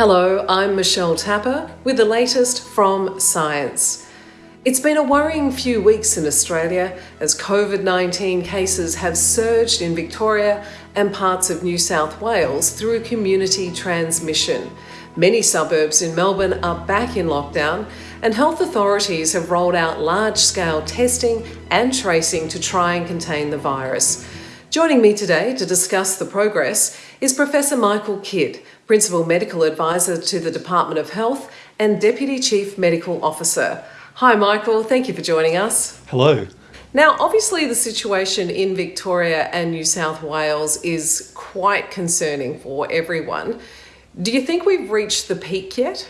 Hello, I'm Michelle Tapper with the latest from Science. It's been a worrying few weeks in Australia as COVID 19 cases have surged in Victoria and parts of New South Wales through community transmission. Many suburbs in Melbourne are back in lockdown, and health authorities have rolled out large scale testing and tracing to try and contain the virus. Joining me today to discuss the progress is Professor Michael Kidd, Principal Medical Advisor to the Department of Health and Deputy Chief Medical Officer. Hi, Michael. Thank you for joining us. Hello. Now, obviously, the situation in Victoria and New South Wales is quite concerning for everyone. Do you think we've reached the peak yet?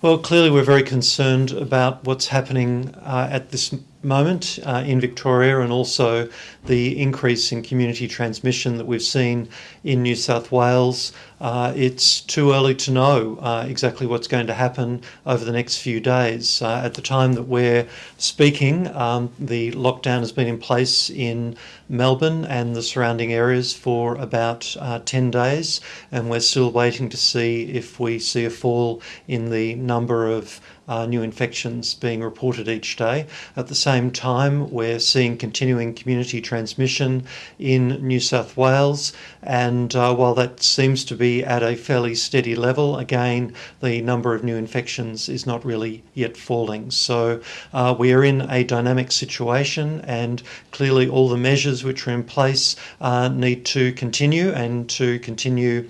Well, clearly, we're very concerned about what's happening uh, at this moment uh, in Victoria and also the increase in community transmission that we've seen in New South Wales. Uh, it's too early to know uh, exactly what's going to happen over the next few days. Uh, at the time that we're speaking, um, the lockdown has been in place in Melbourne and the surrounding areas for about uh, 10 days, and we're still waiting to see if we see a fall in the number of uh, new infections being reported each day. At the same time, we're seeing continuing community transmission in New South Wales, and uh, while that seems to be at a fairly steady level, again, the number of new infections is not really yet falling. So uh, we are in a dynamic situation, and clearly all the measures which are in place uh, need to continue and to continue.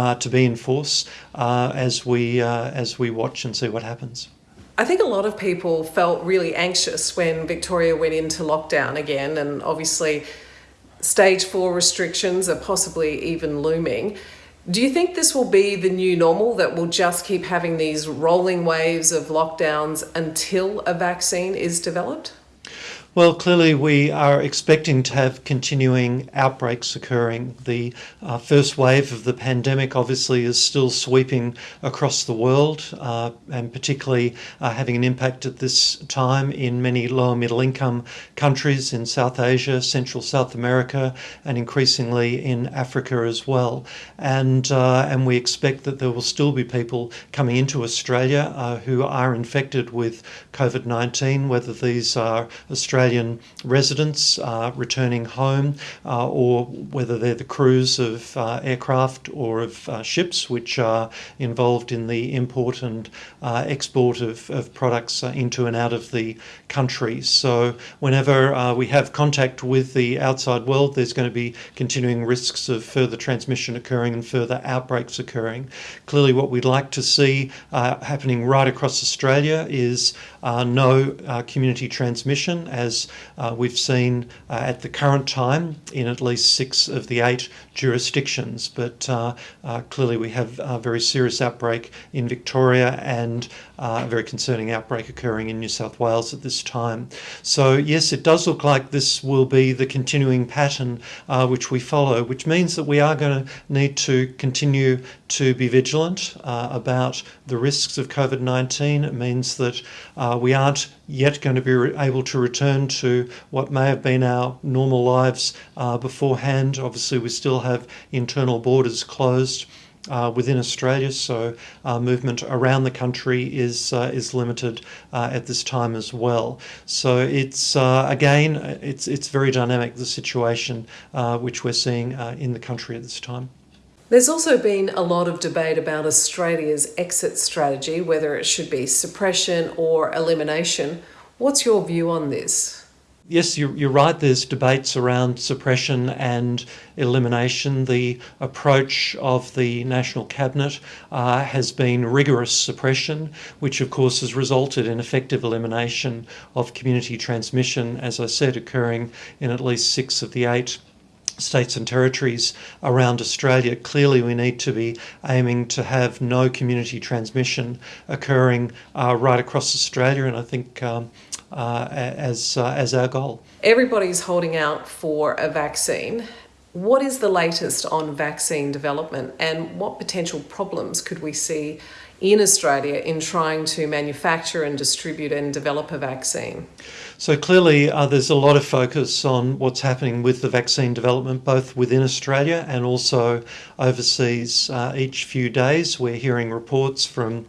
Uh, to be in force uh, as we uh, as we watch and see what happens. I think a lot of people felt really anxious when Victoria went into lockdown again, and obviously, stage four restrictions are possibly even looming. Do you think this will be the new normal that we'll just keep having these rolling waves of lockdowns until a vaccine is developed? Well, clearly, we are expecting to have continuing outbreaks occurring. The uh, first wave of the pandemic obviously is still sweeping across the world uh, and particularly uh, having an impact at this time in many lower middle income countries in South Asia, Central South America, and increasingly in Africa as well. And, uh, and we expect that there will still be people coming into Australia uh, who are infected with COVID 19, whether these are Australian Australian residents uh, returning home, uh, or whether they're the crews of uh, aircraft or of uh, ships which are involved in the import and uh, export of, of products uh, into and out of the country. So, whenever we have contact with the outside world, there's going to be continuing risks of further transmission occurring and further outbreaks occurring. Clearly, what we'd like to see happening right across Australia is no community transmission as as uh, we've seen uh, at the current time in at least six of the eight jurisdictions. But uh, uh clearly, we have a very serious outbreak in Victoria and uh, a very concerning outbreak occurring in New South Wales at this time. So, yes, it does look like this will be the continuing pattern which we follow, which means that we are going to need to continue to be vigilant about the risks of COVID 19. It means that we aren't yet going to be able to return to what may have been our normal lives uh, beforehand. Obviously, we still have internal borders closed uh, within Australia, so uh, movement around the country is uh, is limited uh, at this time as well. So it's uh, again, it's it's very dynamic the situation uh, which we're seeing in the country at this time. There's also been a lot of debate about Australia's exit strategy, whether it should be suppression or elimination. What's your view on this? yes, you're, right. There's debates around suppression and elimination. The approach of the National Cabinet uh, has been rigorous suppression, which of course has resulted in effective elimination of community transmission, as I said, occurring in at least six of the eight states and territories around Australia, clearly we need to be aiming to have no community transmission occurring uh, right across Australia, and I think um, uh, as, uh, as our goal. Everybody's holding out for a vaccine. What is the latest on vaccine development and what potential problems could we see in Australia in trying to manufacture and distribute and develop a vaccine? So clearly, uh, there's a lot of focus on what's happening with the vaccine development, both within Australia and also overseas. Uh, each few days, we're hearing reports from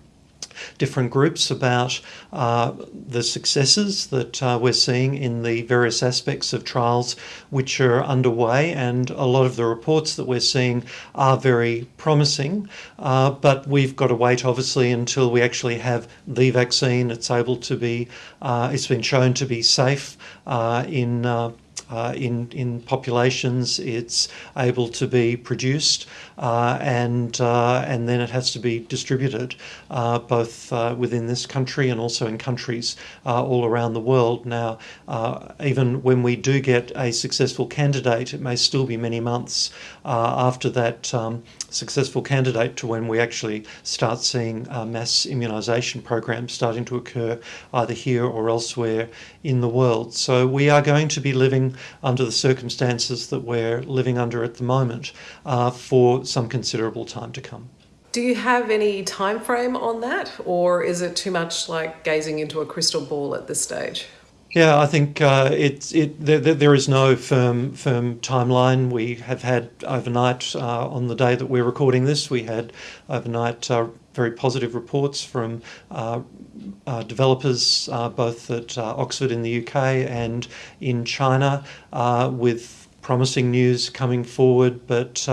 different groups about uh, the successes that uh, we're seeing in the various aspects of trials which are underway, and a lot of the reports that we're seeing are very promising. Uh, but we've got to wait, obviously, until we actually have the vaccine. It's able to be, uh, it's been shown to be safe uh, in uh, in, in populations, it's able to be produced uh, and, uh, and then it has to be distributed uh, both uh, within this country and also in countries all around the world. Now, even when we do get a successful candidate, it may still be many months after that um, successful candidate to when we actually start seeing mass immunisation programs starting to occur either here or elsewhere in the world. So we are going to be living under the circumstances that we're living under at the moment uh, for some considerable time to come. Do you have any time frame on that, or is it too much like gazing into a crystal ball at this stage? Yeah, I think uh, it's it. There, there is no firm firm timeline. We have had overnight uh, on the day that we're recording this. We had overnight uh, very positive reports from uh, uh, developers uh, both at Oxford in the UK and in China with promising news coming forward. But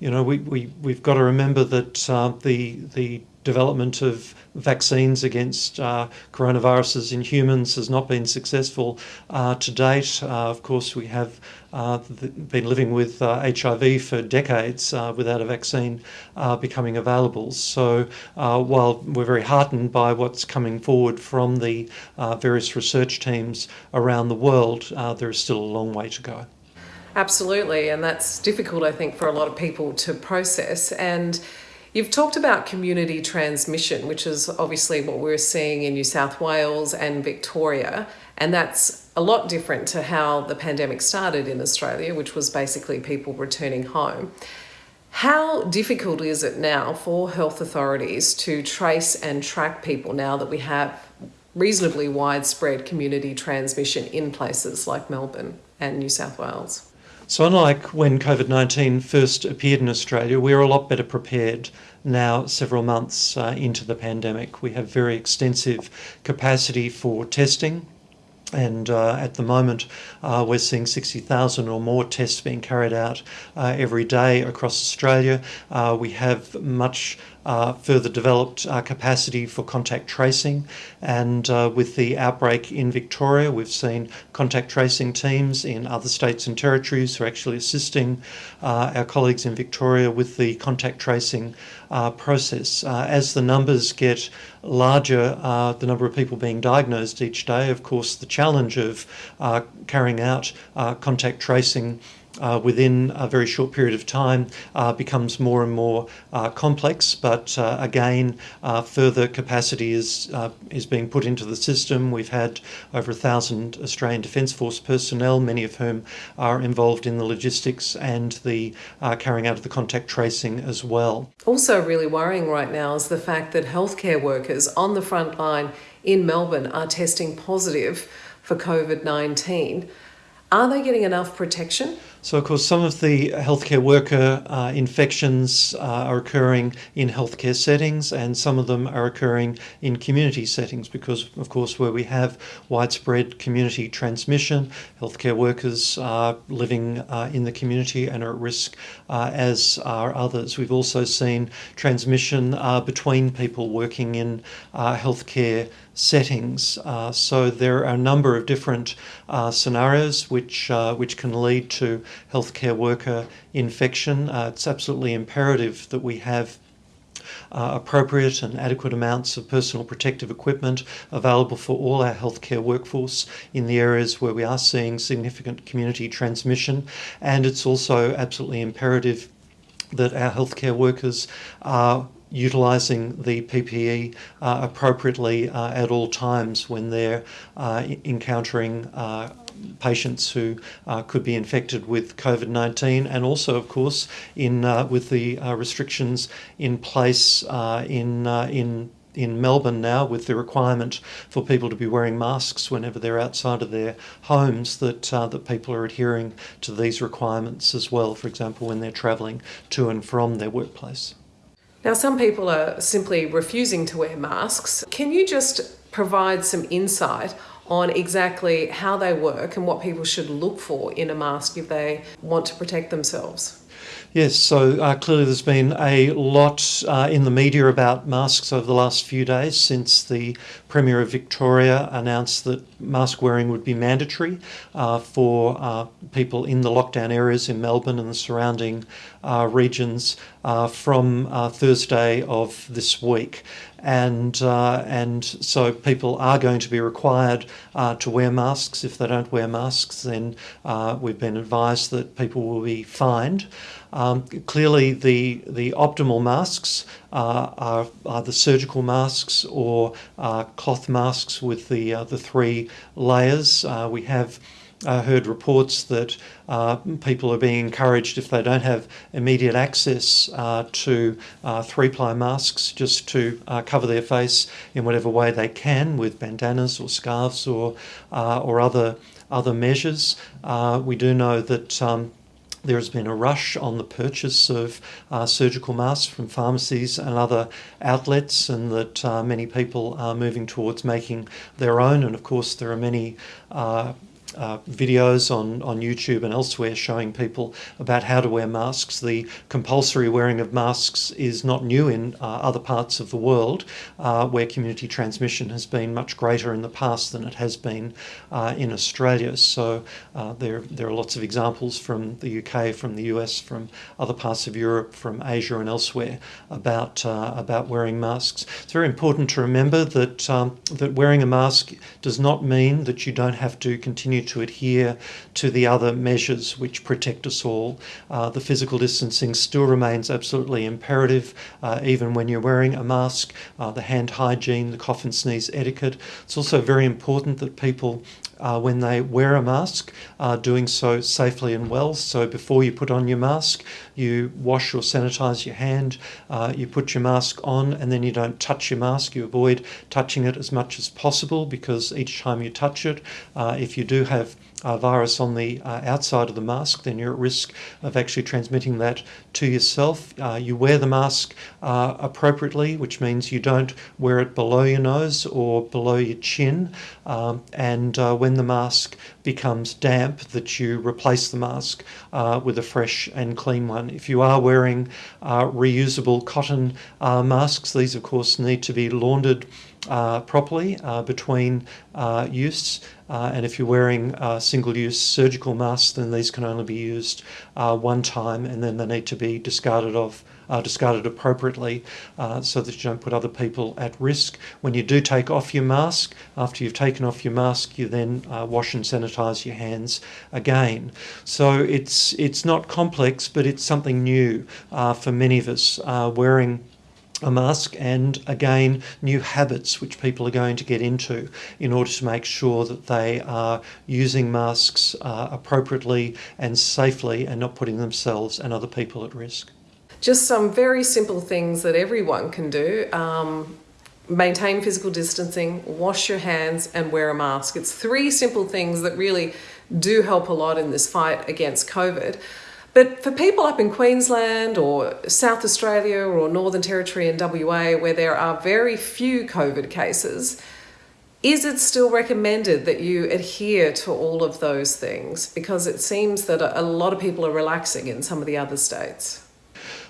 you know, we, we we've got to remember that the the development of vaccines against uh, coronaviruses in humans has not been successful uh, to date. Uh, of course, we have uh, been living with HIV uh, for decades uh, without a vaccine becoming available. So, while we're very heartened by what's coming forward from the various research teams around the world, there is still a long way to go. Absolutely, and that's difficult, I think, for a lot of people to process. And You've talked about community transmission, which is obviously what we're seeing in New South Wales and Victoria, and that's a lot different to how the pandemic started in Australia, which was basically people returning home. How difficult is it now for health authorities to trace and track people now that we have reasonably widespread community transmission in places like Melbourne and New South Wales? So, unlike when COVID 19 first appeared in Australia, we're a lot better prepared now, several months uh, into the pandemic. We have very extensive capacity for testing. And uh, at the moment, uh, we're seeing 60,000 or more tests being carried out uh, every day across Australia. Uh, we have much uh, further developed uh, capacity for contact tracing. And uh, with the outbreak in Victoria, we've seen contact tracing teams in other states and territories who are actually assisting uh, our colleagues in Victoria with the contact tracing uh, process. As the numbers get larger, the number of people being diagnosed each day, of course, the challenge of carrying out contact tracing uh, within a very short period of time uh, becomes more and more uh, complex. But uh, again, uh, further capacity is uh, is being put into the system. We've had over a thousand Australian Defence Force personnel, many of whom are involved in the logistics and the carrying out of the contact tracing as well. Also, really worrying right now is the fact that healthcare workers on the front line in Melbourne are testing positive for COVID 19. Are they getting enough protection? So, of course, some of the healthcare worker uh, infections uh, are occurring in healthcare settings, and some of them are occurring in community settings because, of course, where we have widespread community transmission, healthcare workers are living uh, in the community and are at risk, uh, as are others. We've also seen transmission uh, between people working in uh, healthcare settings. so, there are a number of different scenarios which, which can lead to healthcare worker infection. Uh, it's absolutely imperative that we have uh, appropriate and adequate amounts of personal protective equipment available for all our healthcare workforce in the areas where we are seeing significant community transmission. And it's also absolutely imperative that our healthcare workers are utilising the PPE uh, appropriately uh, at all times when they're uh, encountering uh, patients who uh, could be infected with COVID 19, and also, of course, in uh, with the uh, restrictions in place uh, in, uh, in in Melbourne now with the requirement for people to be wearing masks whenever they're outside of their homes that uh, that people are adhering to these requirements as well for example when they're travelling to and from their workplace. Now some people are simply refusing to wear masks. Can you just provide some insight on exactly how they work and what people should look for in a mask if they want to protect themselves? Yes, so uh, clearly there's been a lot uh, in the media about masks over the last few days since the Premier of Victoria announced that mask wearing would be mandatory uh, for uh, people in the lockdown areas in Melbourne and the surrounding uh, regions uh, from Thursday of this week and and so people are going to be required to wear masks. If they don't wear masks, then we've been advised that people will be fined. Um, clearly, the the optimal masks uh, are, are the surgical masks or uh, cloth masks with the uh, the three layers. we have uh, heard reports that uh, people are being encouraged, if they don't have immediate access uh, to uh, three ply masks, just to uh, cover their face in whatever way they can with bandanas or scarves or, uh, or other, other measures. we do know that. Um, there has been a rush on the purchase of uh, surgical masks from pharmacies and other outlets, and that uh, many people are moving towards making their own. And of course, there are many uh, uh, videos on, on YouTube and elsewhere showing people about how to wear masks. The compulsory wearing of masks is not new in uh, other parts of the world uh, where community transmission has been much greater in the past than it has been uh, in Australia. So uh, there, there are lots of examples from the UK, from the US, from other parts of Europe, from Asia and elsewhere about, about wearing masks. It's very important to remember that, um, that wearing a mask does not mean that you don't have to continue to adhere to the other measures which protect us all. Uh, the physical distancing still remains absolutely imperative, uh, even when you're wearing a mask. Uh, the hand hygiene, the cough and sneeze etiquette. It's also very important that people uh, when they wear a mask, uh, doing so safely and well. So before you put on your mask, you wash or sanitize your hand, uh, you put your mask on, and then you don't touch your mask. You avoid touching it as much as possible because each time you touch it, uh, if you do have uh, virus on the uh, outside of the mask, then you're at risk of actually transmitting that to yourself. Uh, you wear the mask uh, appropriately, which means you don't wear it below your nose or below your chin. Um, and uh, when the mask becomes damp, that you replace the mask uh, with a fresh and clean one. If you are wearing reusable cotton masks, these of course need to be laundered properly between use. Uh, and if you're wearing single use surgical masks, then these can only be used uh, one time and then they need to be discarded of. Uh, discarded appropriately so that you don't put other people at risk. When you do take off your mask, after you've taken off your mask, you then wash and sanitize your hands again. So it's it's not complex, but it's something new for many of us. wearing a mask and again new habits which people are going to get into in order to make sure that they are using masks uh, appropriately and safely and not putting themselves and other people at risk. Just some very simple things that everyone can do. Um, maintain physical distancing, wash your hands, and wear a mask. It's three simple things that really do help a lot in this fight against COVID. But for people up in Queensland or South Australia or Northern Territory and WA, where there are very few COVID cases, is it still recommended that you adhere to all of those things? Because it seems that a lot of people are relaxing in some of the other states.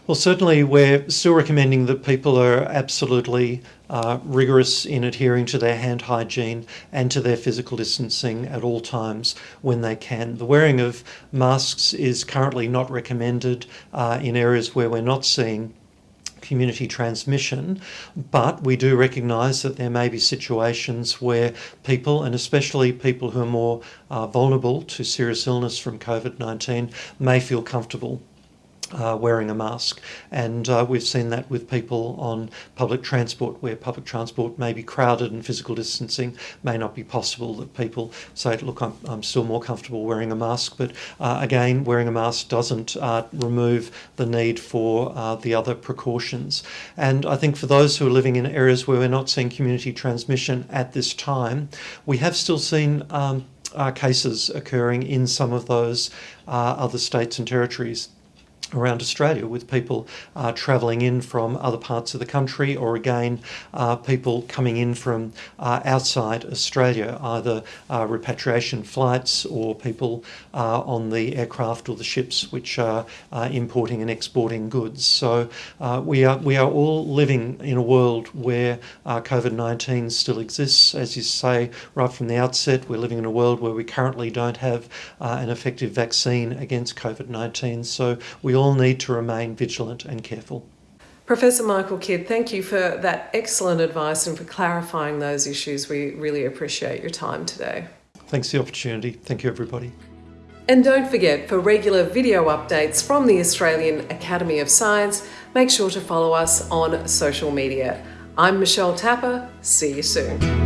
Well, certainly, we're still recommending that people are absolutely uh, rigorous in adhering to their hand hygiene and to their physical distancing at all times when they can. The wearing of masks is currently not recommended uh, in areas where we're not seeing community transmission, but we do recognise that there may be situations where people, and especially people who are more uh, vulnerable to serious illness from COVID 19, may feel comfortable uh, wearing a mask. And uh, we've seen that with people on public transport, where public transport may be crowded and physical distancing may not be possible, that people say, look, I'm, I'm still more comfortable wearing a mask. But uh, again, wearing a mask doesn't uh, remove the need for uh, the other precautions. And I think for those who are living in areas where we're not seeing community transmission at this time, we have still seen um, uh, cases occurring in some of those other states and territories around Australia with people uh, travelling in from other parts of the country or again uh, people coming in from uh, outside Australia either uh, repatriation flights or people uh, on the aircraft or the ships which are uh, importing and exporting goods. So we are we are all living in a world where COVID-19 still exists. As you say right from the outset we're living in a world where we currently don't have an effective vaccine against COVID-19 so we all need to remain vigilant and careful. Professor Michael Kidd, thank you for that excellent advice and for clarifying those issues. We really appreciate your time today. Thanks for the opportunity. Thank you, everybody. And don't forget, for regular video updates from the Australian Academy of Science, make sure to follow us on social media. I'm Michelle Tapper. See you soon.